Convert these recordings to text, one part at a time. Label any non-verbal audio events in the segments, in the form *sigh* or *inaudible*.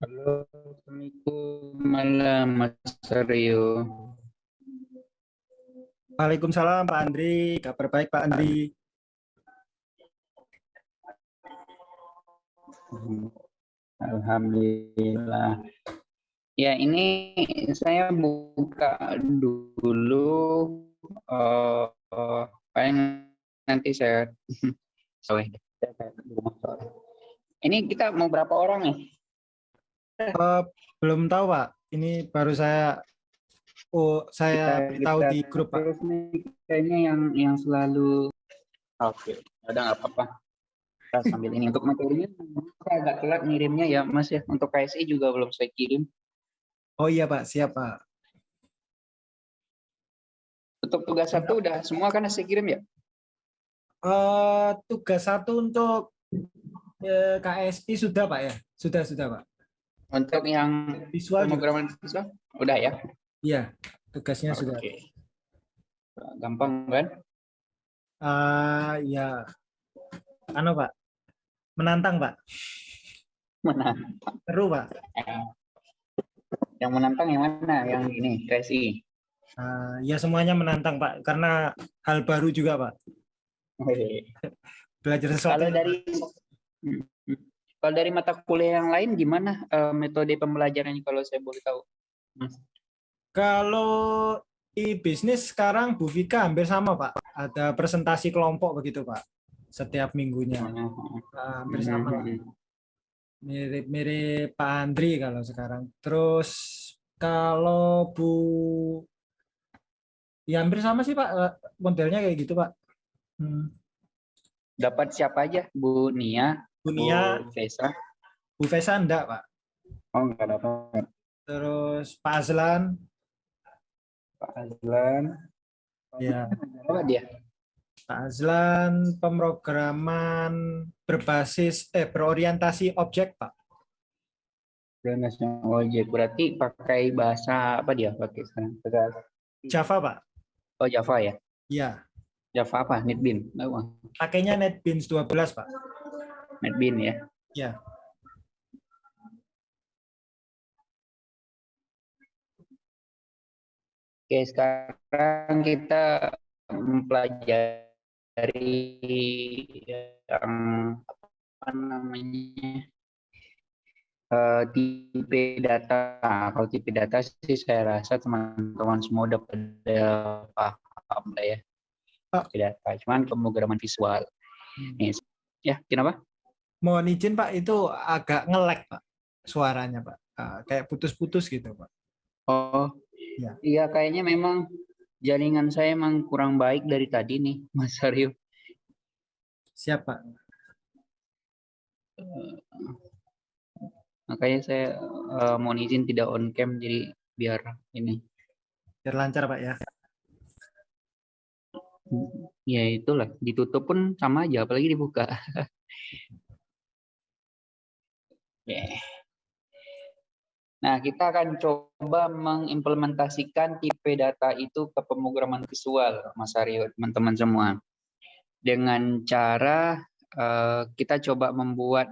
Halo, Assalamualaikum malam Mas Aryo. Waalaikumsalam Pak Andri, kabar baik Pak Andri. Alhamdulillah. Ya ini saya buka dulu. Uh, uh, paling nanti saya. *laughs* Sorry. Ini kita mau berapa orang nih? Uh, belum tahu Pak. Ini baru saya oh saya beritahu di grup Pak. Kayaknya yang yang selalu oke, okay. udah nggak apa-apa. Kita sambil ini untuk materinya saya agak telat ngirimnya ya Mas ya. Untuk KSI juga belum saya kirim. Oh iya Pak, siap Pak. Untuk tugas satu udah semua kan saya kirim ya? Uh, tugas satu untuk uh, eh, KSI sudah Pak ya? Sudah, sudah Pak. Untuk yang visual pemrograman visual udah ya? Iya, tugasnya okay. sudah. Gampang kan? Uh, ya, anu Pak, menantang Pak. Menantang. Seru Pak. Yang menantang yang mana? Yang ini, KSI? Uh, ya semuanya menantang Pak, karena hal baru juga Pak. Belajar sesuatu. Kalau dari kalau dari mata kuliah yang lain gimana uh, metode pembelajarannya kalau saya boleh tahu? Mas? Kalau e-bisnis sekarang Bu Vika hampir sama Pak. Ada presentasi kelompok begitu Pak. Setiap minggunya. Nah, hampir sama. Mirip-mirip Pak Andri kalau sekarang. Terus kalau Bu ya hampir sama sih Pak eh, modelnya kayak gitu Pak. Hmm. Dapat siapa aja? Bu Nia, Bunia, Bu Vesa. Bu Vesa enggak, Pak. Oh, enggak dapat. Terus Pak Azlan. Pak Azlan. Ya. Apa dia? Pak Azlan pemrograman berbasis eh berorientasi objek, Pak. Berorientasi objek berarti pakai bahasa apa dia pakai sekarang? Java, Pak. Oh, Java ya? Iya. Java apa? NetBeans? Pakainya NetBeans 12, Pak. NetBeans ya? Ya. Oke, sekarang kita mempelajari yang apa namanya uh, tipe data. Kalau tipe data sih saya rasa teman-teman semua udah pada paham lah ya. Tipe data, cuman pemrograman visual. Hmm. Nih, ya, kenapa? Mohon izin Pak, itu agak ngelek Pak suaranya Pak. Uh, kayak putus-putus gitu Pak. Oh, ya. iya kayaknya memang jaringan saya emang kurang baik dari tadi nih *laughs* Mas Aryo. Siap Pak. Uh, makanya saya uh, mohon izin tidak on cam jadi biar ini. Biar lancar Pak ya. Ya itulah, ditutup pun sama aja apalagi dibuka. *laughs* Nah, kita akan coba mengimplementasikan tipe data itu ke pemrograman visual, Mas Aryo, teman-teman semua. Dengan cara uh, kita coba membuat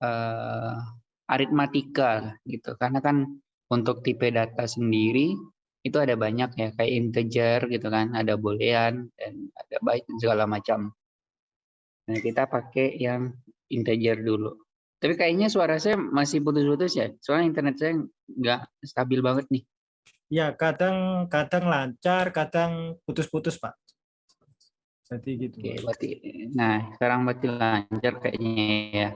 uh, aritmatika gitu. Karena kan untuk tipe data sendiri itu ada banyak ya, kayak integer gitu kan, ada boolean dan ada byte segala macam. Nah, kita pakai yang integer dulu. Tapi kayaknya suara saya masih putus-putus ya. Soalnya internet saya nggak stabil banget nih. Ya, kadang kadang lancar, kadang putus-putus, Pak. Jadi gitu. Oke, berarti nah, sekarang berarti lancar kayaknya ya.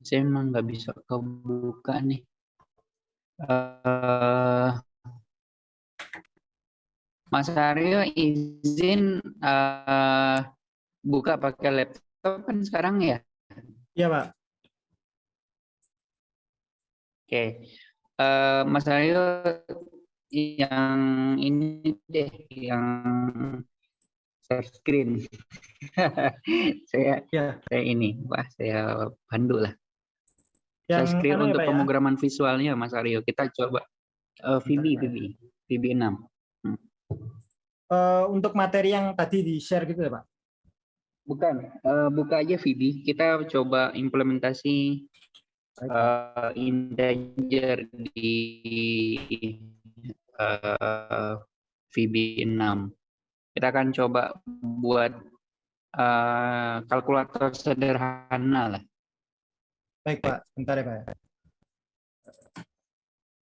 Saya emang nggak bisa kebuka nih. Uh, Mas Aryo izin uh, buka pakai laptop kan sekarang ya? Iya, Pak. Oke. Uh, Mas Aryo yang ini deh, yang share screen. *laughs* saya ya. saya ini, wah saya pandu lah. Yang share screen untuk ya, pemrograman ya? visualnya Mas Aryo. Kita coba uh, VB, VB, VB 6. Hmm. Uh, untuk materi yang tadi di share gitu ya Pak? Bukan, uh, buka aja VB. Kita coba implementasi uh, integer di uh, VB 6. Kita akan coba buat uh, kalkulator sederhana lah. Baik Pak, bentar ya Pak.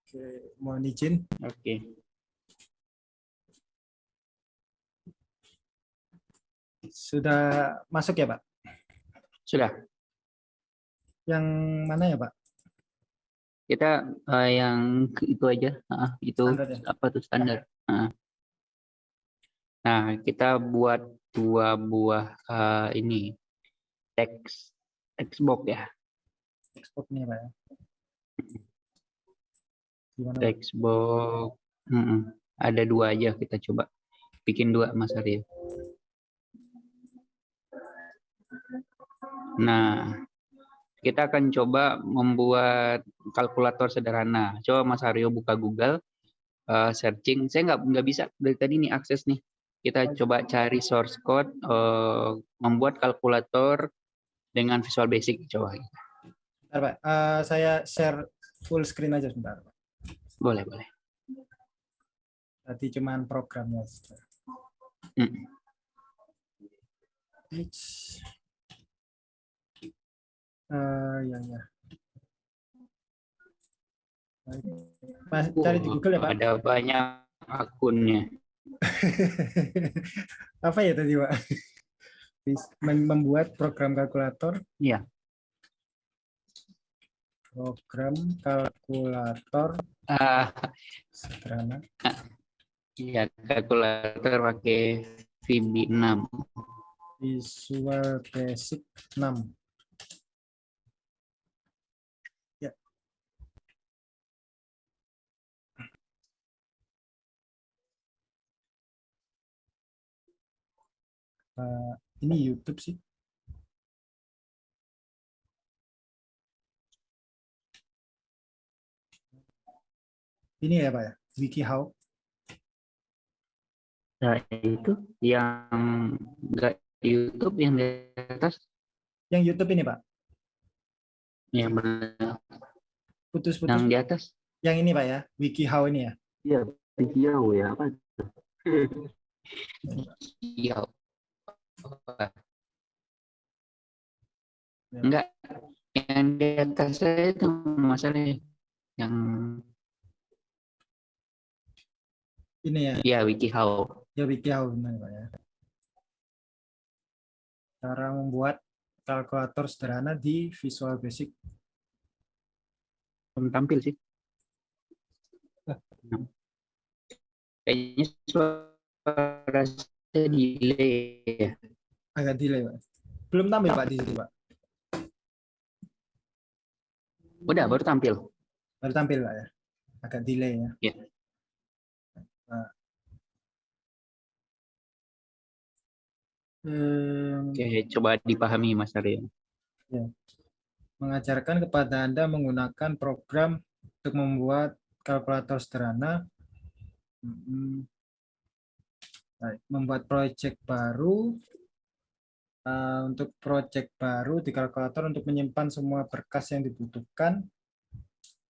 Oke, mohon izin. Oke. Sudah masuk ya Pak? Sudah. Yang mana ya Pak? Kita uh, yang itu aja, uh, itu ya? apa tuh standar. Uh. Nah, kita buat dua buah uh, ini teks textbox ya. Textbox nih Pak ya. Gimana? Textbox. Hmm, -mm. Ada dua aja kita coba bikin dua Mas Arya. Nah, kita akan coba membuat kalkulator sederhana. Coba Mas Aryo buka Google, uh, searching. Saya nggak nggak bisa dari tadi nih akses nih. Kita coba cari source code, uh, membuat kalkulator dengan Visual Basic. Coba. Bentar, Pak. Uh, saya share full screen aja sebentar. Pak. Boleh, boleh. Tadi cuman programnya. Hmm. Uh, ya, ya. Mas, cari di Google ya Pak. Ada banyak akunnya. *laughs* Apa ya tadi Pak? Membuat program kalkulator? Iya. Program kalkulator uh, sederhana. Iya, kalkulator pakai VB 6. Visual Basic 6. Uh, ini YouTube sih. Ini ya Pak ya, WikiHow. Nah, itu yang enggak YouTube yang di atas. Yang YouTube ini Pak. Yang benar. Putus-putus. Yang di atas. Yang ini Pak ya, WikiHow ini ya. Iya, WikiHow ya apa? WikiHow. Ya. Enggak, yang di atas saya itu masalah yang ini ya. Iya, WikiHow. Ya WikiHow benar Pak ya. Cara membuat kalkulator sederhana di Visual Basic. Belum tampil sih. *laughs* Kayaknya suara saya delay ya agak delay pak belum tampil pak di sini pak udah baru tampil baru tampil pak ya agak delay ya yeah. nah. hmm. oke coba dipahami mas Arya ya. mengajarkan kepada anda menggunakan program untuk membuat kalkulator sederhana hmm. membuat proyek baru uh, untuk project baru di kalkulator untuk menyimpan semua berkas yang dibutuhkan.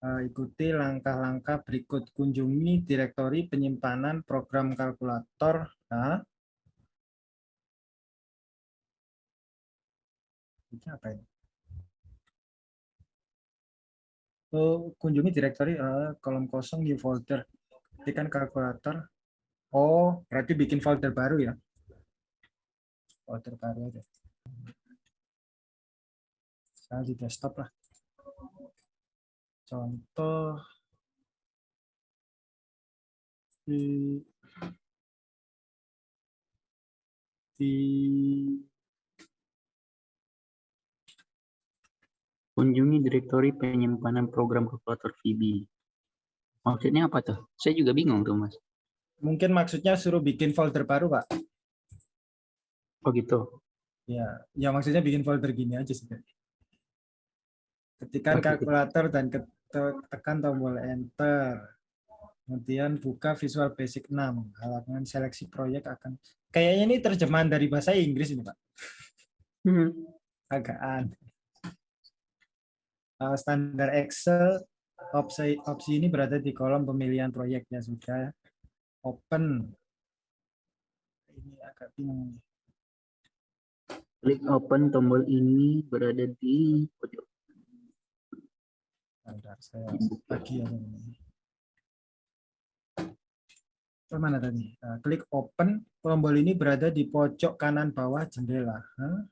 Uh, ikuti langkah-langkah berikut. Kunjungi direktori penyimpanan program kalkulator. Nah, ini apa ini? Oh, kunjungi direktori uh, kolom kosong di folder. Ketikkan kalkulator. Oh, berarti bikin folder baru ya? Folder baru aja. Saya di desktop lah. Contoh di di kunjungi direktori penyimpanan program kalkulator VB maksudnya apa tuh? Saya juga bingung tuh mas. Mungkin maksudnya suruh bikin folder baru pak Oh gitu. Ya, ya maksudnya bikin folder gini aja sih. Ketikkan kalkulator dan tekan tombol enter. Kemudian buka Visual Basic 6. Halaman seleksi proyek akan kayaknya ini terjemahan dari bahasa Inggris ini, Pak. Hmm. Agak aneh. Uh, standar Excel opsi opsi ini berada di kolom pemilihan proyeknya sudah open. Ini agak bingung. Klik open tombol ini berada di pojok. Bentar, saya bagi ya. Mana tadi? Uh, klik open, tombol ini berada di pojok kanan bawah jendela. Huh?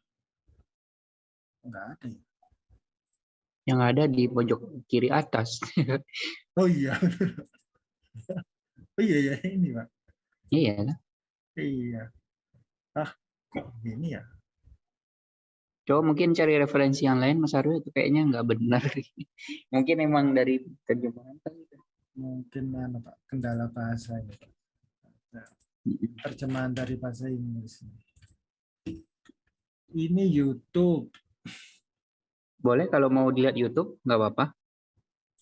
Enggak ada ya? Yang ada di pojok kiri atas. *laughs* Oh iya. oh iya ya ini pak. iya kan? Iya. Ah kok gini ya? Coba mungkin cari referensi yang lain Mas Aryo itu kayaknya nggak benar. *laughs* mungkin emang dari terjemahan kan. Mungkin mana pak kendala bahasa ini. Pak. Nah, terjemahan dari bahasa Inggris. Ini YouTube. Boleh kalau mau dilihat YouTube nggak apa-apa.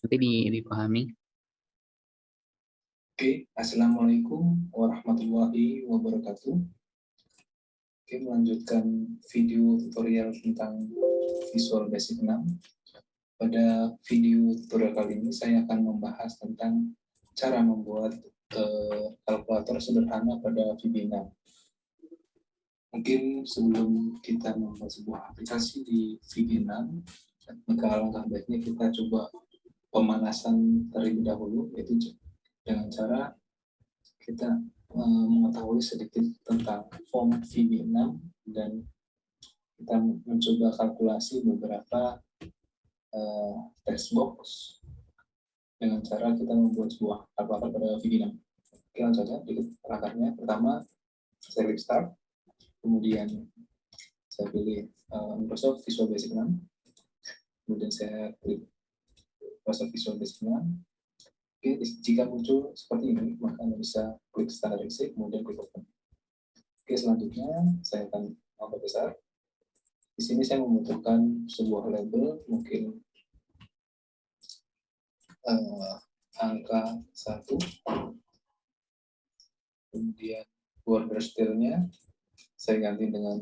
Nanti di- dipahami. Oke, Assalamualaikum warahmatullahi wabarakatuh. Oke, melanjutkan video tutorial tentang Visual Basic 6. Pada video tutorial kali ini, saya akan membahas tentang cara membuat eh, kalkulator sederhana pada VB6. Mungkin sebelum kita membuat sebuah aplikasi di VB6, maka alangkah baiknya kita coba pemanasan terlebih dahulu, yaitu dengan cara kita eh, mengetahui sedikit tentang form VB6 dan kita mencoba kalkulasi beberapa eh, text box dengan cara kita membuat sebuah kalkulator pada VB6. Oke, langsung saja ikut perangkatnya. Pertama, saya klik start, kemudian saya pilih eh, Microsoft Visual Basic 6, kemudian saya klik Microsoft Visual Basic 6, Oke, jika muncul seperti ini, maka Anda bisa klik standar exit, kemudian klik open. Oke, selanjutnya saya akan memperbesar. Di sini saya membutuhkan sebuah label, mungkin eh, angka 1, kemudian border style-nya saya ganti dengan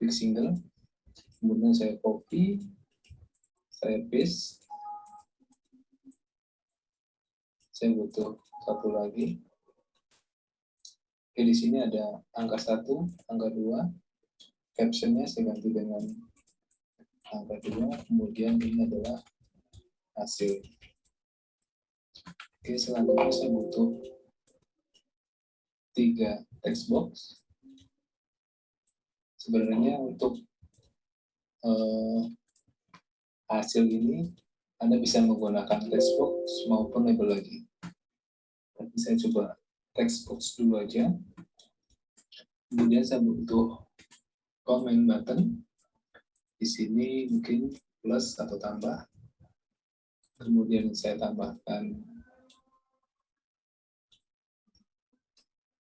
big single, kemudian saya copy, saya paste, saya butuh satu lagi. Oke, di sini ada angka satu, angka dua. Captionnya saya ganti dengan angka dua. Kemudian ini adalah hasil. Oke, selanjutnya saya butuh tiga text box. Sebenarnya untuk eh, hasil ini Anda bisa menggunakan text box maupun label lagi saya coba text box dulu aja. Kemudian saya butuh comment button. Di sini mungkin plus atau tambah. Kemudian saya tambahkan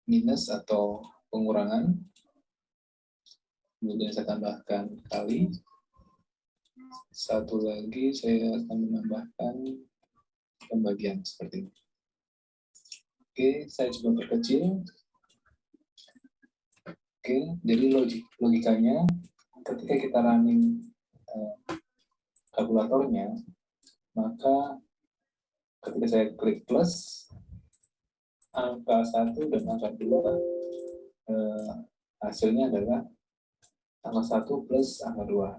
minus atau pengurangan. Kemudian saya tambahkan kali. Satu lagi saya akan menambahkan pembagian seperti ini. Oke, saya coba perkecil. Oke, jadi logik logikanya ketika kita running eh, kalkulatornya, maka ketika saya klik plus, angka satu dan angka dua eh, hasilnya adalah angka satu plus angka dua.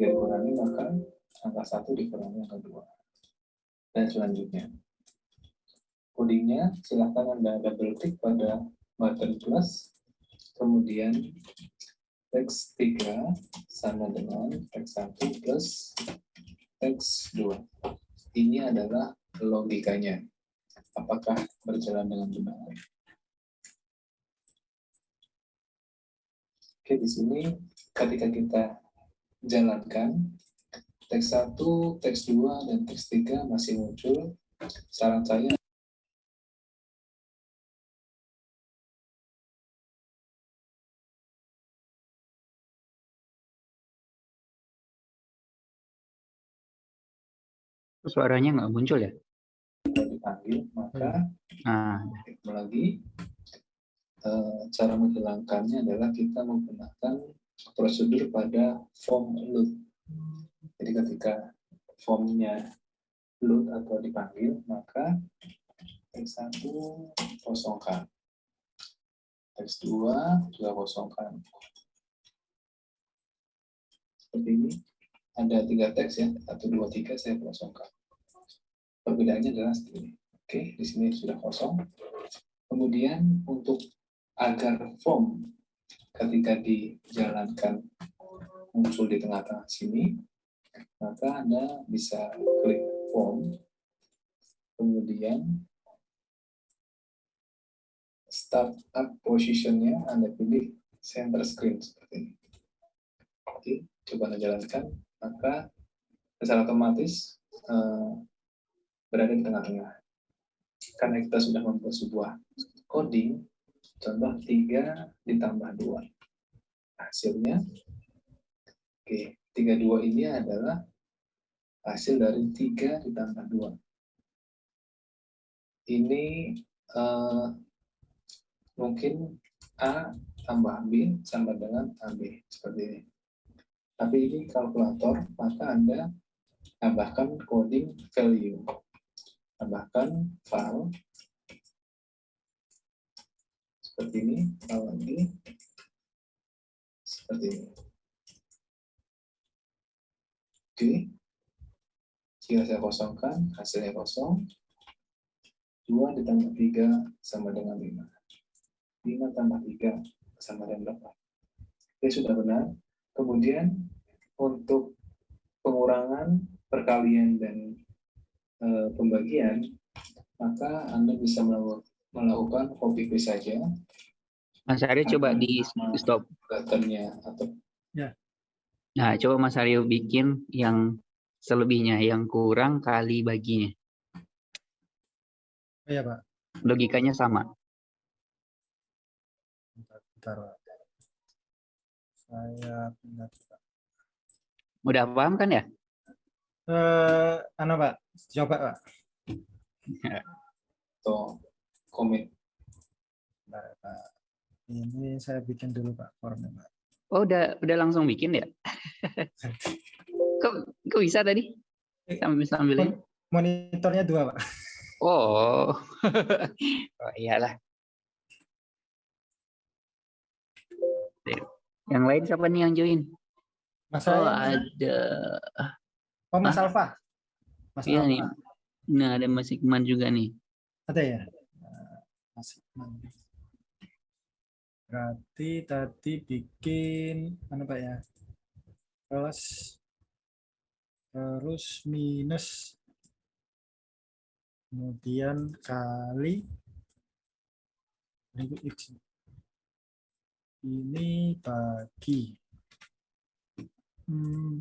Jika dikurangi maka angka satu dikurangi angka dua dan selanjutnya codingnya silahkan Anda double klik pada button plus, kemudian teks 3 sama dengan teks 1 plus teks 2. Ini adalah logikanya. Apakah berjalan dengan benar? Oke, di sini ketika kita jalankan, teks 1, teks 2, dan teks 3 masih muncul. Saran saya Suaranya nggak muncul ya? dipanggil, maka Nah, lagi Eh, cara menghilangkannya adalah kita menggunakan prosedur pada form load. Jadi ketika formnya load atau dipanggil, maka teks 1 kosongkan. Teks 2 juga kosongkan. Seperti ini. Ada tiga teks ya, satu, dua, tiga saya kosongkan. Perbedaannya adalah seperti ini. Oke, di sini sudah kosong. Kemudian untuk agar form ketika dijalankan muncul di tengah-tengah sini, maka Anda bisa klik form, kemudian start up positionnya Anda pilih center screen seperti ini. Oke, coba Anda jalankan, maka secara otomatis eh, berada di tengah-tengah. Karena kita sudah membuat sebuah coding, contoh 3 ditambah 2. Hasilnya, oke, 32 ini adalah hasil dari 3 ditambah 2. Ini eh, mungkin A tambah B sama dengan AB, seperti ini. Tapi ini kalkulator, maka Anda tambahkan coding value. Tambahkan file seperti ini, file lagi seperti ini. Oke, jika saya kosongkan, hasilnya kosong. 2 ditambah 3 sama dengan 5. 5 tambah 3 sama dengan 8. Oke, sudah benar. Kemudian untuk pengurangan, perkalian, dan e, pembagian, maka Anda bisa melakukan, copy paste saja. Mas Aryo coba di stop. Buttonnya atau Nah, coba Mas Aryo bikin yang selebihnya, yang kurang kali baginya. Iya, Pak. Logikanya sama. Bentar, bentar, Pak. Saya pindah Pak. Udah paham kan ya? Eh, anu, Pak. Coba, Pak. Bentar, Pak. Ini saya bikin dulu, Pak, formnya, Pak. Oh, udah udah langsung bikin ya? *laughs* kok kok bisa tadi? Sambil sambil ini? Monitornya dua, Pak. Oh. *laughs* oh iyalah. Yang lain siapa nih yang join? Mas Oh, ada. oh, Mas Ah. Alfa. Mas Iya nih. Nah, ada Mas Ikman juga nih. Ada ya? Eh, Mas Ikman. Berarti tadi bikin mana Pak ya? Terus terus minus kemudian kali. Ini bagi Hmm,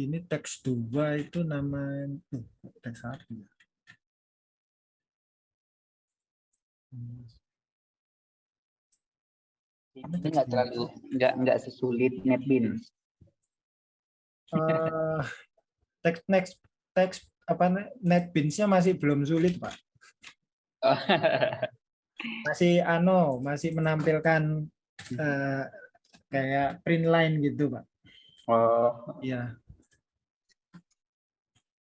ini teks dua itu nama eh, teks satu ya. Ini nggak terlalu nggak nggak sesulit NetBeans. eh teks next teks apa netbeans-nya masih belum sulit pak. *laughs* Masih ano masih menampilkan eh, kayak print line gitu pak. Oh, ya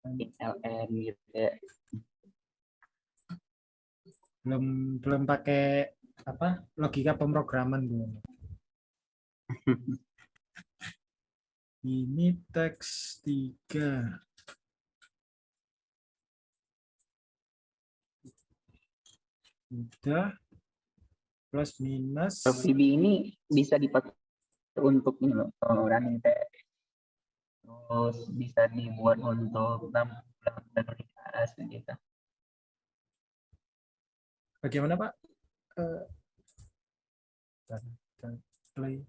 LN gitu ya. belum belum pakai apa logika pemrograman belum *laughs* ini teks tiga udah plus minus VB ini bisa dipakai untuk ini loh, oh, running test. Terus bisa dibuat untuk lampu prioritas gitu. bagaimana pak bentar, play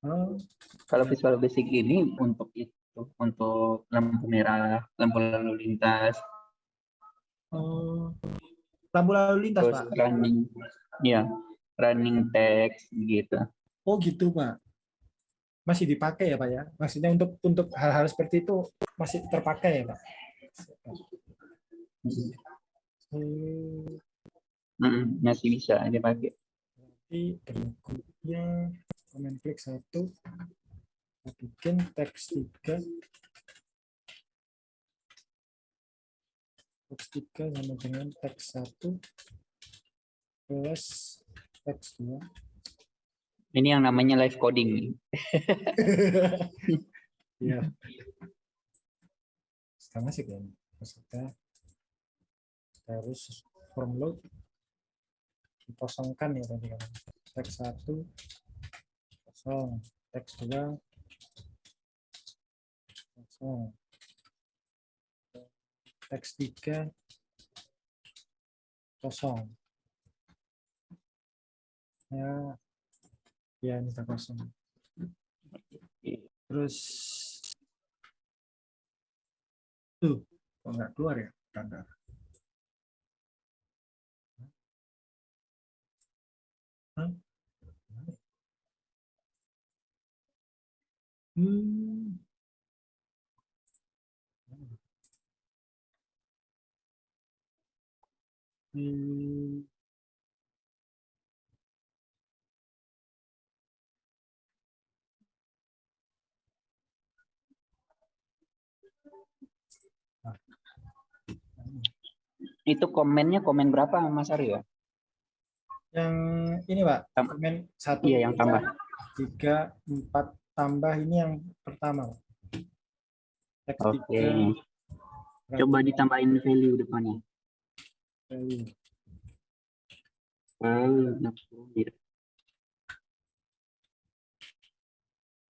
oh Kalau visual basic ini untuk itu, untuk lampu merah, lampu lalu lintas, Oh, lampu lalu lintas, terus Pak. running, ya, running text gitu. Oh, gitu, Pak. Masih dipakai ya, Pak ya? Maksudnya untuk untuk hal-hal seperti itu masih terpakai ya, Pak? Hmm, Mm, masih bisa dipakai. Nanti berikutnya komen klik satu. Bikin teks tiga. Teks tiga sama dengan teks satu plus teks dua. Ini yang namanya live coding. *laughs* Iya. Sama kan. Kita harus form load dikosongkan ya tadi kan. Teks satu kosong, teks dua kosong, teks tiga kosong. Ya, ya ini sudah kosong. Terus tuh kok nggak keluar ya tanda? Hmm. Hmm. Itu komennya komen berapa Mas Aryo? Yang ini Pak, Tam- komen satu, Iya yang tambah. tiga, empat tambah ini yang pertama. Oke. tiga, Coba ditambahin value depannya. value. Oh,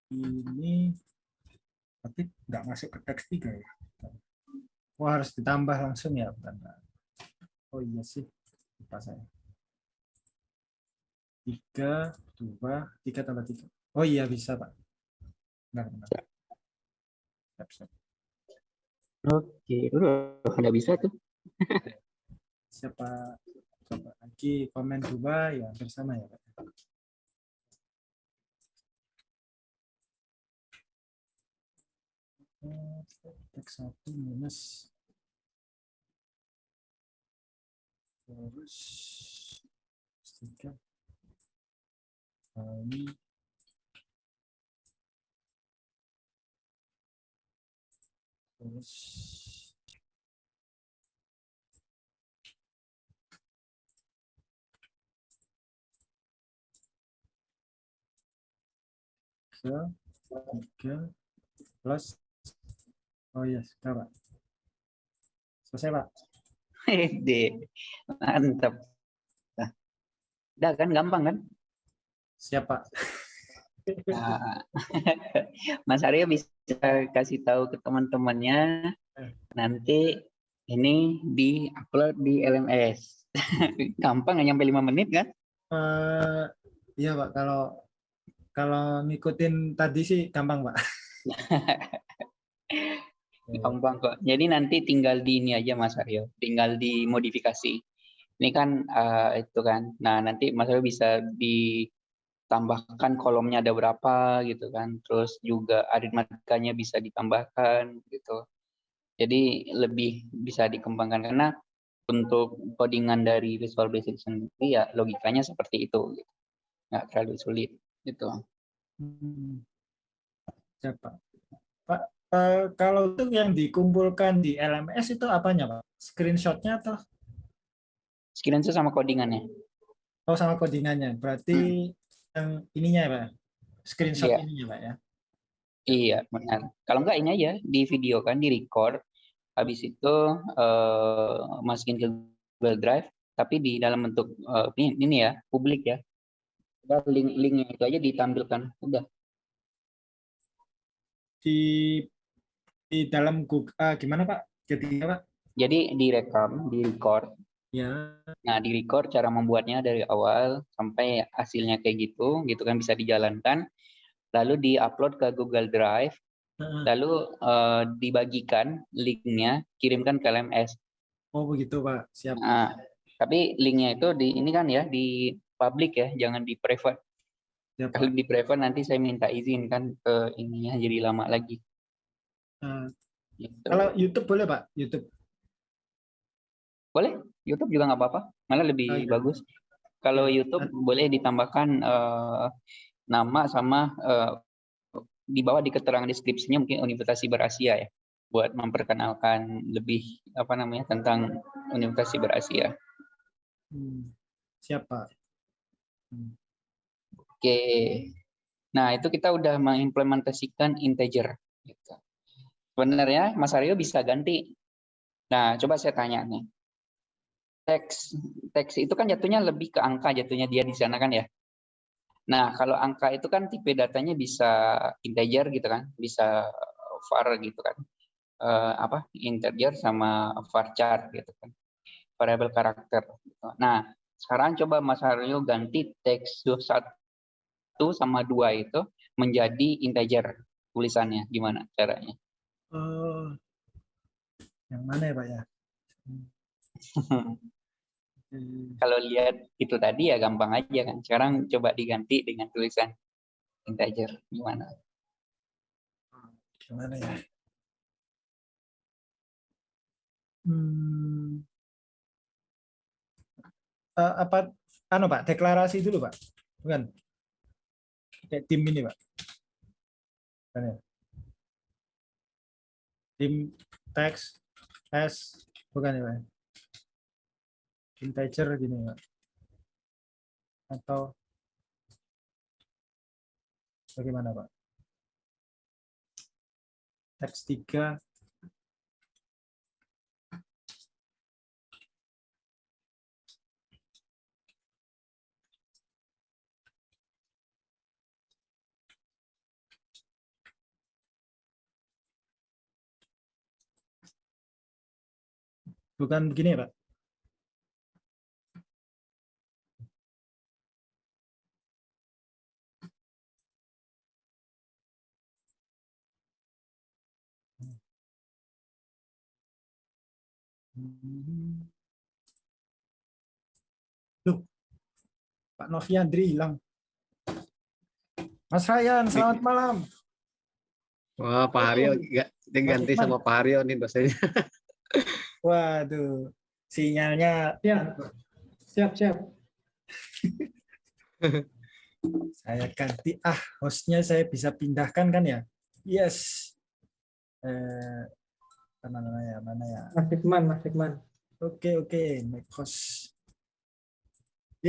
ini tapi nggak masuk ke teks tiga ya. Wah harus ditambah langsung ya, bentar. Oh iya sih, lupa saya. Tiga, dua, tiga tambah tiga. Oh iya bisa pak. Benar benar. Siap, siap. Oke, udah udah bisa tuh. Siapa coba lagi komen coba ya bersama ya pak. Teks satu minus terus tiga kali terus tiga tiga plus oh iya sudah pak selesai pak mantap. Nah, udah kan gampang kan? siap pak Nah, *laughs* Mas Aryo bisa kasih tahu ke teman-temannya nanti ini di-upload di LMS. *laughs* Gampang nyampe lima menit kan? Eh, iya pak kalau kalau ngikutin tadi sih gampang pak *laughs* Gampang kok. Jadi nanti tinggal di ini aja Mas Aryo, tinggal dimodifikasi. Ini kan eh, itu kan. Nah, nanti Mas Aryo bisa ditambahkan kolomnya ada berapa gitu kan. Terus juga aritmatikanya bisa ditambahkan gitu. Jadi lebih bisa dikembangkan karena untuk codingan dari Visual Basic sendiri ya logikanya seperti itu gitu. Nggak terlalu sulit gitu. Hmm. siap pak eh, kalau itu yang dikumpulkan di LMS itu apanya pak screenshotnya atau Screenshot sama codingannya. oh sama codingannya berarti yang ininya ya pak screenshot Iya. ininya pak ya Iya, benar. Kalau enggak ini aja di video kan di record. Habis itu eh, masukin ke Google Drive, tapi di dalam bentuk eh, ini, ini ya, publik ya. Udah link linknya itu aja ditampilkan. Udah. di di dalam Google ah, gimana pak jadinya pak Jadi direkam, di record. ya Nah, di record cara membuatnya dari awal sampai hasilnya kayak gitu, gitu kan bisa dijalankan. Lalu di-upload ke Google Drive, Heeh. lalu eh, dibagikan linknya, kirimkan ke LMS. oh begitu pak siap Nah, tapi linknya itu di ini kan ya di public ya, jangan di private. siap Kalau di private nanti saya minta izin kan ke ininya jadi lama lagi. Eh, Gitu. kalau YouTube boleh pak YouTube Boleh? YouTube juga nggak apa-apa, malah lebih Oh, iya. bagus. Kalau YouTube boleh ditambahkan eh, nama sama eh, di bawah di keterangan deskripsinya mungkin Universitas Berasia ya buat memperkenalkan lebih apa namanya tentang Universitas Berasia. Hmm. Siapa? Hmm. Oke. Nah, itu kita udah mengimplementasikan integer. Gitu. Sebenarnya Mas Aryo bisa ganti. Nah, coba saya tanya nih. Teks teks itu kan jatuhnya lebih ke angka jatuhnya dia di sana kan ya. Nah, kalau angka itu kan tipe datanya bisa integer gitu kan, bisa var gitu kan uh, apa integer sama varchar gitu kan variabel karakter gitu. nah sekarang coba Mas Haryo ganti teks satu sama dua itu menjadi integer tulisannya gimana caranya uh, yang mana ya Pak ya *laughs* kalau lihat itu tadi ya gampang aja kan sekarang coba diganti dengan tulisan integer gimana gimana ya Hmm. Uh, apa anu Pak, deklarasi dulu Pak. Bukan. Kayak tim ini Pak. Bukan ya? Tim teks S bukan ya Pak. Integer gini Pak. Atau bagaimana Pak? Teks 3 Bukan begini, Pak. Loh, Pak Noviandri hilang. Mas Ryan, selamat malam. Wah, Pak Haryo ganti sama Pak Haryo nih dosennya. *laughs* Waduh, sinyalnya ya. Siap, siap. *laughs* saya ganti ah hostnya saya bisa pindahkan kan ya? Yes. Eh, mana ya? Mana ya? Mas Fikman, Mas Fikman. Oke, oke, make host. *laughs*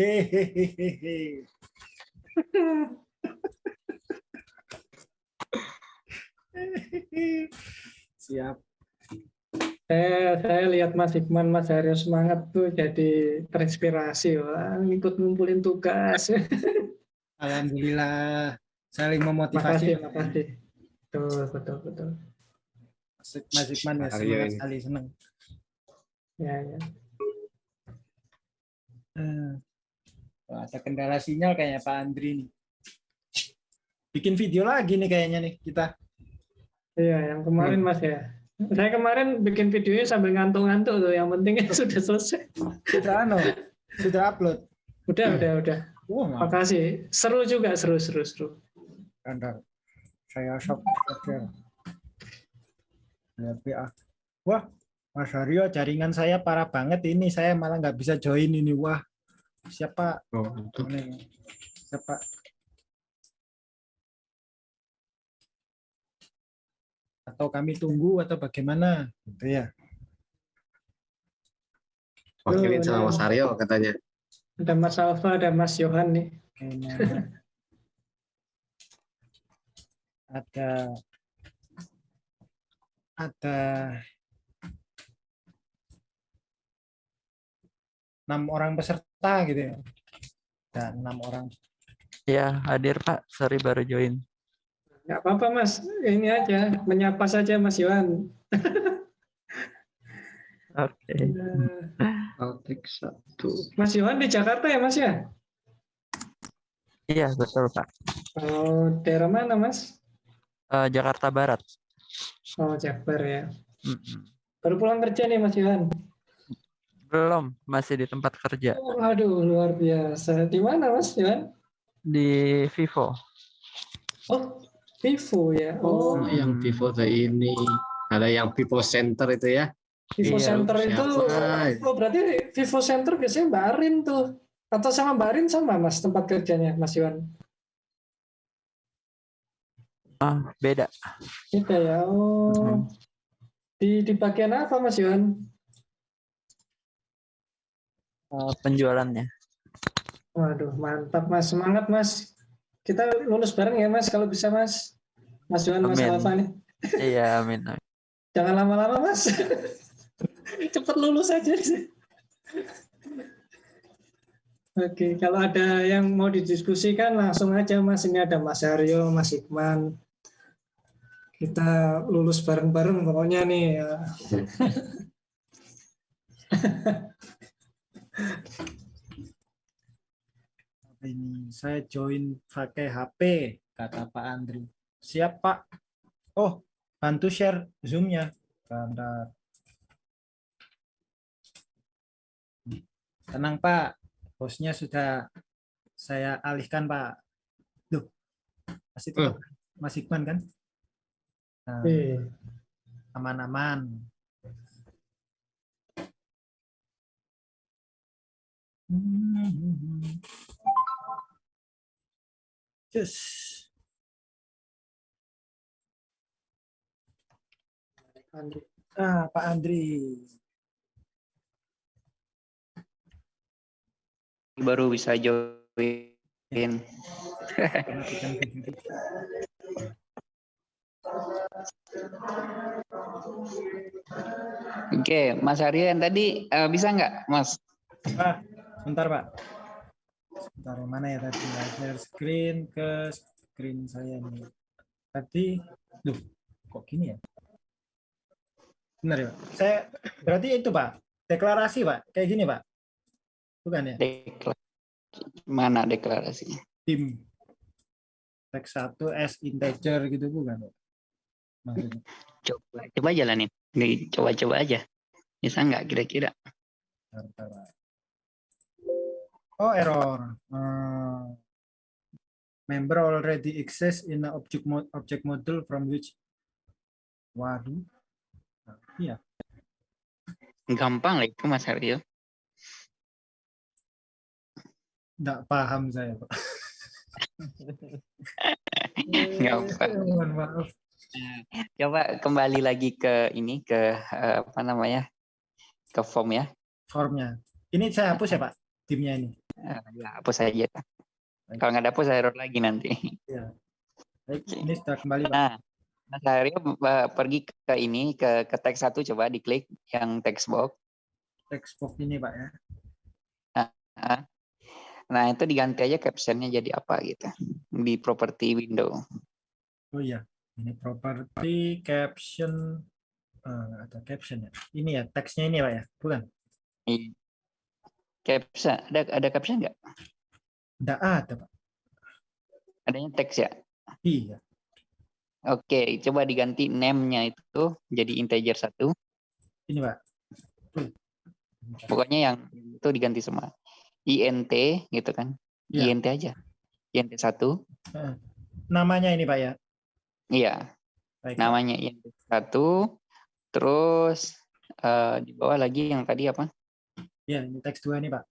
Siap saya saya lihat Mas Hikman Mas Haryo semangat tuh jadi terinspirasi. Wah ikut ngumpulin tugas. *laughs* Alhamdulillah. Saling memotivasi. Makasih makasih. Betul betul betul. Mas Hikman ya semangat sekali senang ya ya. Hmm. ada kendala sinyal kayaknya Pak Andri nih. Bikin video lagi nih kayaknya nih kita. Iya yang kemarin Mas ya *laughs* saya kemarin bikin videonya sambil ngantuk-ngantuk tuh. Yang penting *laughs* sudah selesai. Sudah ano, sudah upload. Udah, hmm. udah, udah. Oh, Makasih. Seru juga, seru, seru, seru. Kandang. Saya shock. Ya, Wah, Mas Haryo, jaringan saya parah banget ini. Saya malah nggak bisa join ini. Wah, siapa? Oh, siapa? Atau kami tunggu atau bagaimana? Gitu ya. Wakilin sama Mas Aryo katanya. Ada Mas Alfa ada Mas Yohan nih. Kayaknya. Ada ada enam orang peserta gitu ya. Ada enam orang. Ya hadir Pak. Sorry baru join Nggak apa-apa Mas, ini aja menyapa saja Mas Yohan. Oke. Okay. satu. Mas Yohan di Jakarta ya Mas ya? Iya betul Pak. Oh daerah mana Mas? Uh, Jakarta Barat. Oh Jakbar ya. Mm -hmm. Baru pulang kerja nih Mas Yohan? Belum, masih di tempat kerja. Oh, aduh luar biasa. Di mana Mas Yohan? Di Vivo. Oh Vivo ya. Oh, oh yang Vivo tuh ini. Ada yang Vivo Center itu ya. Vivo iya, Center itu, oh berarti Vivo Center biasanya Mbak Arin tuh. Atau sama Mbak Rin sama Mas tempat kerjanya Mas Iwan? Ah, beda. Kita ya. Oh. Di di bagian apa Mas Iwan? Eh, penjualannya. Waduh, mantap Mas. Semangat Mas. Kita lulus bareng ya Mas kalau bisa Mas. Mas Iwan, Mas. Alfa nih. Iya, amin. amin. Jangan lama-lama Mas. *laughs* Cepat lulus aja. Oke, kalau ada yang mau didiskusikan langsung aja Mas. Ini ada Mas Aryo, Mas Hikman. Kita lulus bareng-bareng pokoknya nih. ya. *laughs* Ini saya join pakai HP kata Pak Andri. siap Pak. Oh bantu share zoomnya. Bentar. tenang Pak. Hostnya sudah saya alihkan Pak. Duh masih tetap Mas Iqman kan? Nah, Oke. aman-aman Cus. Andri. Ah, Pak Andri. Baru bisa join. Video. Oke, Mas Aryo yang tadi eh, bisa nggak, Mas? Ah, bentar Pak. Sebentar, yang mana ya tadi? Share screen ke screen saya nih. Tadi, duh, kok gini ya? Benar ya, Pak? Saya berarti itu Pak, deklarasi Pak, kayak gini Pak. Bukan ya? Dekla- Mana deklarasinya? Tim teks 1 S integer gitu bukan Pak? Maksudnya. Coba, coba jalanin. Nih, Coba-coba aja. Bisa nggak kira-kira? Oh, error. Hmm. member already exists in a object mo- object model from which Waduh. Iya. Gampang lah itu, Mas Aryo. Nggak paham saya, Pak. *laughs* Nggak apa. Maaf. Coba kembali lagi ke ini, ke eh, apa namanya? Ke form ya. Formnya. Ini saya hapus ya, Pak? Timnya ini. Eh, ya, hapus aja. Kalau nggak dapur saya error lagi nanti. Baik, ini sudah kembali, Pak. Nah, Mas Aryo eh, pergi ke ini, ke, ke teks satu coba diklik yang text box. Text box ini, Pak ya. Nah, itu diganti aja captionnya jadi apa gitu. Di property window. Oh iya. Ini property caption eh, nggak ada caption ya. Ini ya, teksnya ini, Pak ya. Bukan. Caption, ada ada caption nggak? Nggak ada, Pak. Adanya teks ya? Iya. Oke, coba diganti name-nya itu jadi integer satu. Ini, Pak. Pokoknya yang itu diganti semua. int gitu kan. Iya. int aja. int satu. Namanya ini, Pak ya. Iya, Baik. namanya int satu. Terus eh, di bawah lagi yang tadi apa? Ya, ini teks 2 nih Pak.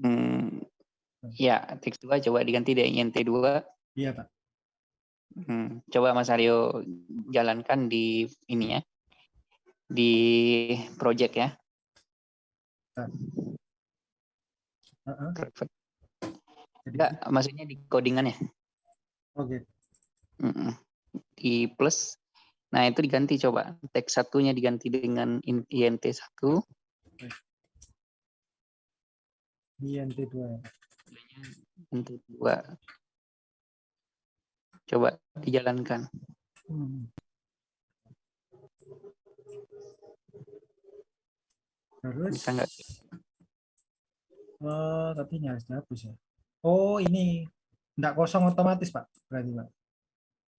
Hmm, hmm. ya, teks 2 coba diganti di INT2. Iya Pak. Hmm, coba Mas Aryo jalankan di ini ya, di project ya. Uh -uh. Perfect. Enggak, maksudnya di codingannya. Oke. Okay. Di plus. Nah, itu diganti coba. Teks satunya diganti dengan int1. Okay. Iya, INT2. INT2. Coba dijalankan. Hmm. Terus bisa nggak? Oh, tapi ini harus dihapus ya. Oh, ini tidak kosong otomatis, Pak. Berarti, Pak.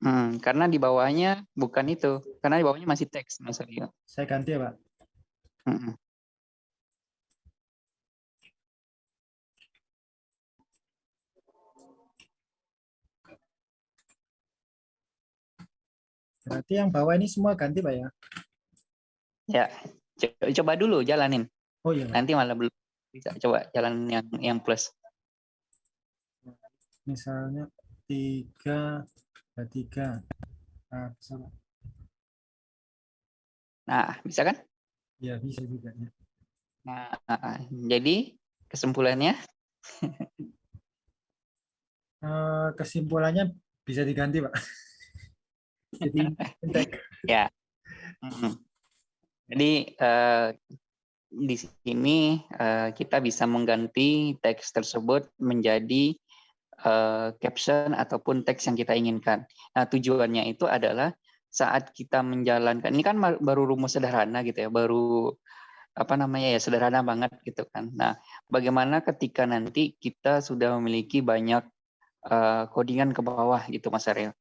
Hmm, karena di bawahnya bukan itu. Karena di bawahnya masih teks, Mas Aryo. Saya ganti ya, Pak. Mm -mm. Berarti yang bawah ini semua ganti, Pak ya. Ya, co- coba dulu jalanin. Oh iya, Pak. Nanti malah belum. Bisa coba jalan yang yang plus. Misalnya tiga, ada tiga. Nah, bisa, Pak. Nah, bisa kan? Ya, bisa juga. Ya. Nah, jadi kesimpulannya *laughs* Eh, kesimpulannya bisa diganti, Pak. Jadi. *laughs* Mhm. Jadi eh, di sini eh, kita bisa mengganti teks tersebut menjadi eh, caption ataupun teks yang kita inginkan. Nah tujuannya itu adalah saat kita menjalankan ini kan baru rumus sederhana gitu ya, baru apa namanya ya sederhana banget gitu kan. Nah bagaimana ketika nanti kita sudah memiliki banyak codingan ke bawah gitu Mas Ariel.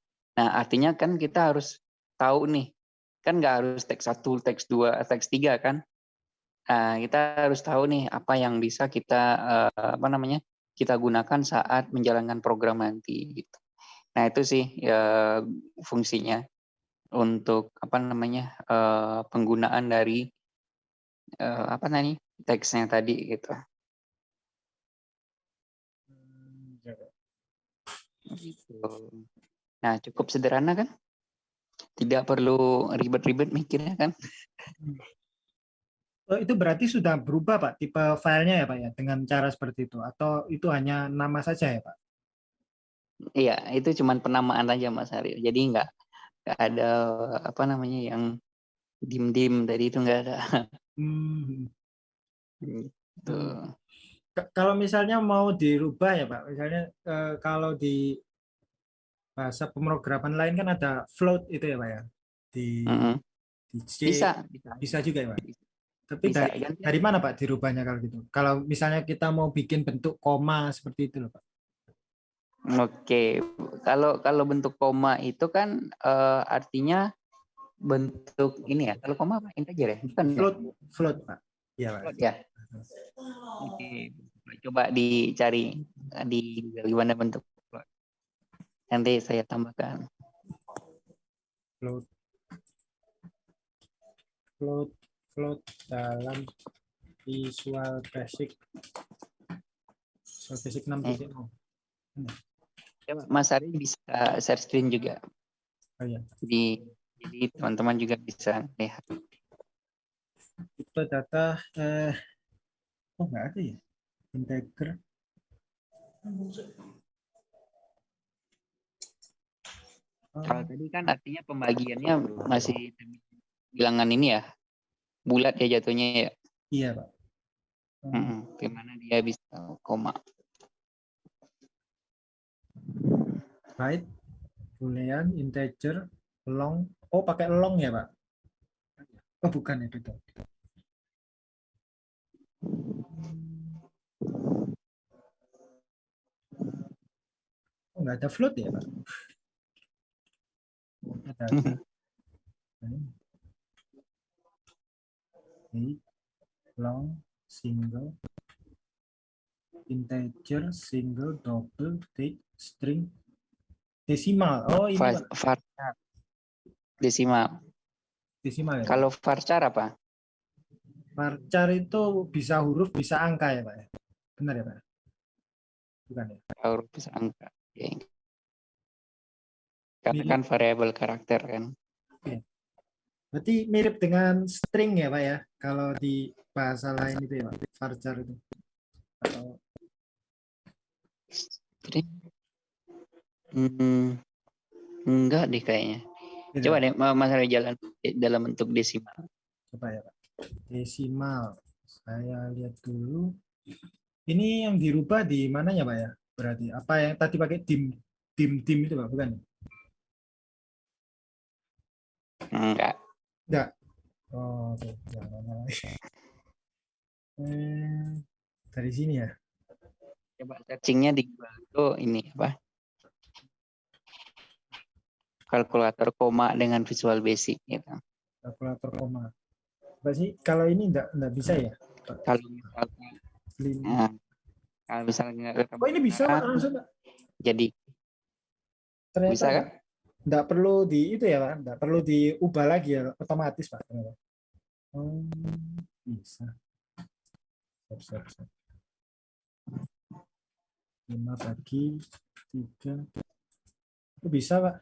Nah artinya kan kita harus tahu nih kan nggak harus teks satu, teks dua, teks tiga kan. Nah, kita harus tahu nih apa yang bisa kita eh, apa namanya kita gunakan saat menjalankan program nanti. Gitu. Nah itu sih ya, fungsinya untuk apa namanya eh, penggunaan dari apa namanya teksnya tadi gitu. Ya, Pak. Gitu. Nah cukup sederhana kan? Tidak perlu ribet-ribet mikirnya kan? Oh, itu berarti sudah berubah, Pak, tipe filenya ya, Pak, ya, dengan cara seperti itu? Atau itu hanya nama saja ya, Pak? Iya, itu cuman penamaan aja Mas Aryo. Jadi nggak nggak ada apa namanya yang dim-dim tadi itu nggak ada. Hmm. Gitu. Kalau misalnya mau dirubah ya, Pak, misalnya eh, kalau di bahasa pemrograman lain kan ada float itu ya, Pak, ya? Di, Mm-mm. di C, Bisa, bisa, bisa juga ya, Pak? Tapi bisa. dari, Ganti- dari mana, Pak, dirubahnya kalau gitu? Kalau misalnya kita mau bikin bentuk koma seperti itu loh, Pak. Oke, kalau kalau bentuk koma itu kan eh, artinya bentuk ini ya. Kalau koma apa? Integer ya? Bukan ya? Float, float, Pak. Iya, Pak. Float ya. Oke, coba dicari di gimana bentuk. Nanti saya tambahkan. float float float dalam Visual Basic Visual Basic 6.0 Coba Mas Ari bisa share screen juga. oh iya Di jadi teman-teman juga bisa lihat. tipe data eh oh nggak ada ya integer Oh, Kalau tadi kan artinya pembagiannya masih bilangan ini ya, bulat ya jatuhnya ya. iya pak. Oh, Mm-mm. Gimana dia bisa koma? byte boolean integer long. Oh pakai long ya pak? Oh bukan ya beda oh, nggak ada float ya pak Eight, long single integer single double take string desimal oh ini Pak. varchar desimal. desimal ya? Kalau varchar apa? varchar itu bisa huruf bisa angka ya pak ya benar ya pak bukan ya Huruf bisa angka. Oke. Karena kan variabel karakter kan. berarti mirip dengan string ya pak ya? Kalau di bahasa lain itu ya pak? Varchar itu. Atau Jadi, hmm, enggak deh kayaknya. beda? Coba deh Ma- Mas jalan dalam bentuk desimal. coba ya pak. Desimal. Saya lihat dulu. Ini yang dirubah di mananya pak ya? Berarti apa yang tadi pakai dim dim dim itu pak? Bukan Enggak. oh oke. Jangan lagi *laughs* eh, dari sini ya? Coba searchingnya di Google itu ini apa? Kalkulator koma dengan Visual Basic gitu. kalkulator koma. Apa sih? Kalau ini enggak enggak bisa ya? Kalau misalnya, nah, kalau misalnya oh ini bisa Pak. jadi ternyata bisa kan? Enggak perlu di itu ya pak enggak perlu diubah lagi ya otomatis pak ternyata. oh bisa siap, siap, siap. 5 bagi 3. Bisa, Pak?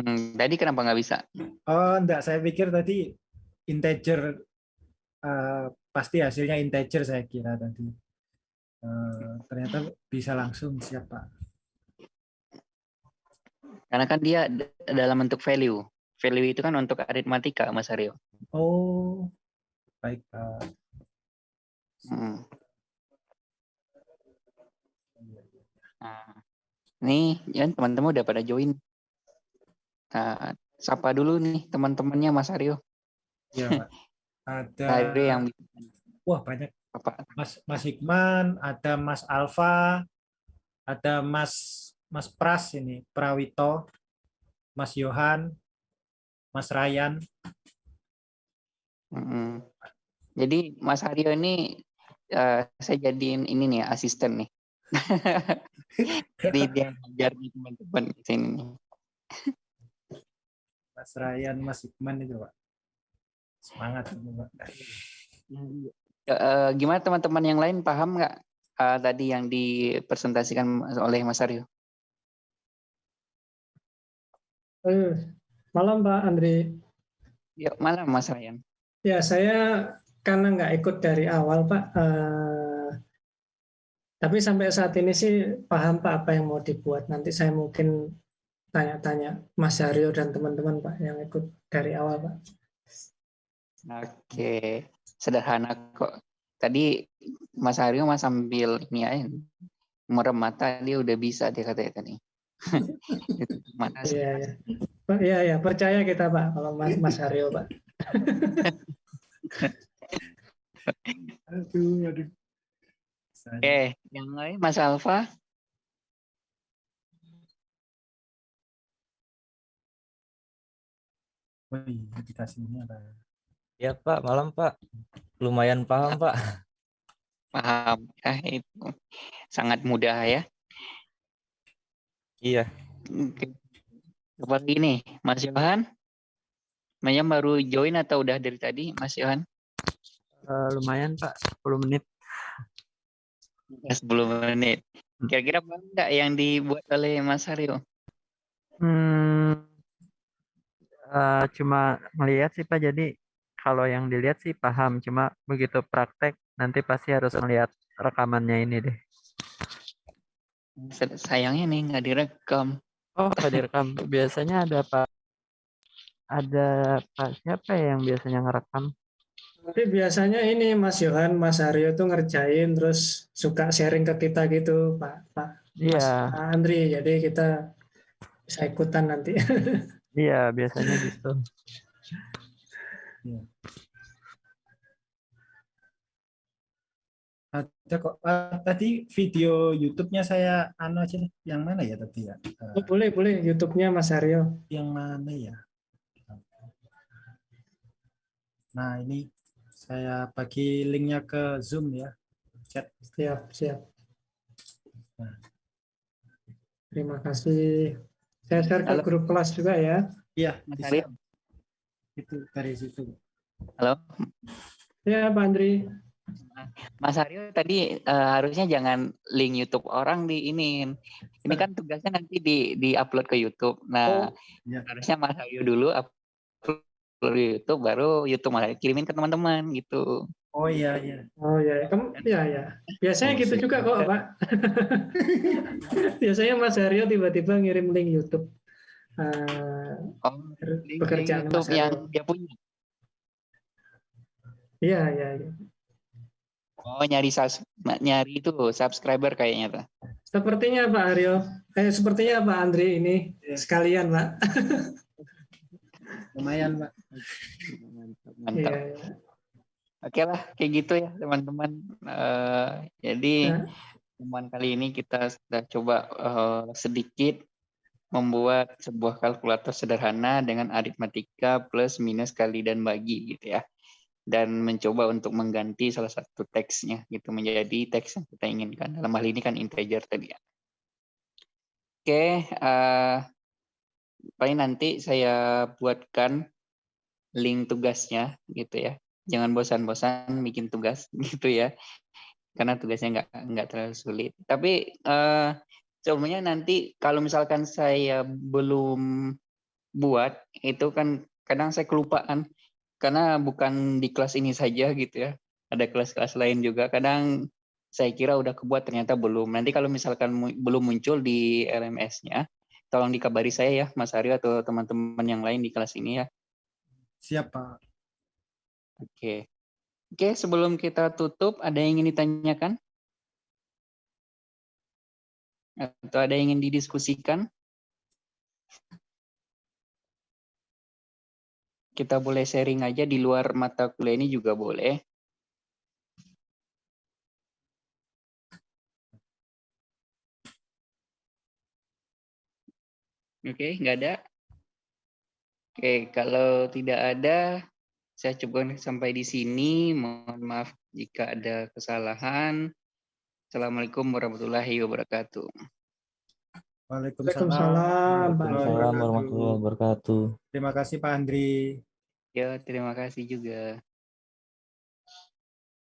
Hmm, tadi kenapa nggak bisa? Oh, enggak. Saya pikir tadi integer. eh, pasti hasilnya integer saya kira tadi. Eh, ternyata bisa langsung siapa? Karena kan dia dalam bentuk value. Value itu kan untuk aritmatika, Mas Aryo. Oh, baik, Pak. Hmm. Nah, nih, ya teman-teman udah pada join. Nah, sapa dulu nih teman-temannya Mas Aryo. Iya, Pak. *laughs* Ada, Aryo yang wah banyak. apa? Mas Mas Hikman, ada Mas Alfa, ada Mas Mas Pras ini, Prawito, Mas Yohan, Mas Ryan. Mm-mm. Jadi Mas Aryo ini eh, saya jadiin ini nih asisten nih. *laughs* Jadi dia ngajar teman-teman di sini nih. Mas Ryan, Mas Hikman itu, Pak. Semangat Pak. Eh, gimana teman-teman yang lain paham nggak eh, tadi yang dipresentasikan oleh Mas Aryo? Eh, malam Pak Andri. Yuk, malam Mas Ryan. Ya, saya karena nggak ikut dari awal, Pak. Eh, tapi sampai saat ini sih paham Pak apa yang mau dibuat. Nanti saya mungkin tanya-tanya Mas Haryo dan teman-teman Pak yang ikut dari awal, Pak. Oke, sederhana kok. Tadi Mas Aryo mas sambil ini aja merem mata dia udah bisa dia katanya tadi. *laughs* Iya, iya. Pak, iya, iya, percaya kita, Pak, kalau Mas Mas Haryo, Pak. *laughs* Aduh, aduh. Oke, yang lain Mas Alfa. Oh iya, ada. Ya Pak, malam Pak. Lumayan paham Pak. Paham. Ah, itu sangat mudah ya. Iya. Oke. Seperti ini, Mas Yohan. Maya baru join atau udah dari tadi, Mas Yohan? Eh, lumayan Pak, 10 menit. Ya, 10 menit. Kira-kira paham nggak yang dibuat oleh Mas Haryo? Hmm, eh, cuma melihat sih Pak, jadi kalau yang dilihat sih paham, cuma begitu praktek nanti pasti harus melihat rekamannya ini deh. Sayangnya nih nggak direkam. Oh, nggak direkam. Biasanya ada Pak, ada Pak siapa ya yang biasanya ngerekam? Tapi biasanya ini Mas Yohan, Mas Haryo tuh ngerjain terus suka sharing ke kita gitu, Pak Pak Mas Iya, Andri. Jadi kita bisa ikutan nanti. *laughs* iya biasanya gitu. Ada kok. Ah, tadi video YouTube-nya saya anu aja nih. Yang mana ya tadi ya? Eh, Oh, boleh, boleh. YouTube-nya Mas Haryo. yang mana ya? Nah, ini saya bagi linknya ke Zoom ya. Chat. Siap, siap. Nah. Terima kasih. Saya share ke Halo. grup kelas juga ya. Iya, Mas. Haryo. Itu dari situ. Halo, Ya, Pak Andri. Mas Haryo tadi eh, harusnya jangan link YouTube orang di ini. Ini kan tugasnya nanti di di upload ke YouTube. Nah, iya. harusnya Mas Haryo dulu upload di YouTube, baru YouTube Mas Haryo kirimin ke teman-teman gitu. Oh iya, iya. Oh ya, kamu ya ya. Biasanya gitu juga kok, Pak. *laughs* Biasanya Mas Haryo tiba-tiba ngirim link YouTube. Eh, Oh, link, link pekerjaan YouTube Mas yang dia punya. Iya, iya, iya. Oh, nyari sus- nyari itu subscriber kayaknya tuh. Sepertinya Pak Haryo, eh sepertinya Pak Andri ini Iya. sekalian, Pak. *laughs* Lumayan, Pak. Mantap, mantap. iya. Oke lah, kayak gitu ya teman-teman. Eh, jadi Ya. teman kali ini kita sudah coba eh, sedikit membuat sebuah kalkulator sederhana dengan aritmatika plus minus kali dan bagi gitu ya. Dan mencoba untuk mengganti salah satu teksnya gitu menjadi teks yang kita inginkan. Dalam hal ini kan integer tadi ya. Oke, eh, paling nanti saya buatkan link tugasnya gitu ya jangan bosan-bosan bikin tugas *laughs* gitu ya. karena tugasnya nggak nggak terlalu sulit. Tapi eh, sebelumnya nanti kalau misalkan saya belum buat itu kan kadang saya kelupaan karena bukan di kelas ini saja gitu ya. Ada kelas-kelas lain juga. Kadang saya kira udah kebuat ternyata belum. Nanti kalau misalkan mu- belum muncul di RMS-nya, tolong dikabari saya ya Mas Aryo atau teman-teman yang lain di kelas ini ya. Siap, Pak. Oke. Oke, sebelum kita tutup, ada yang ingin ditanyakan? Atau ada yang ingin didiskusikan? Kita boleh sharing aja di luar mata kuliah ini juga boleh. Oke, nggak ada? Oke, kalau tidak ada, saya coba sampai di sini. Mohon maaf jika ada kesalahan. Assalamualaikum warahmatullahi wabarakatuh. Waalaikumsalam. Waalaikumsalam warahmatullahi wabarakatuh. Terima kasih Pak Andri. Ya, terima kasih juga.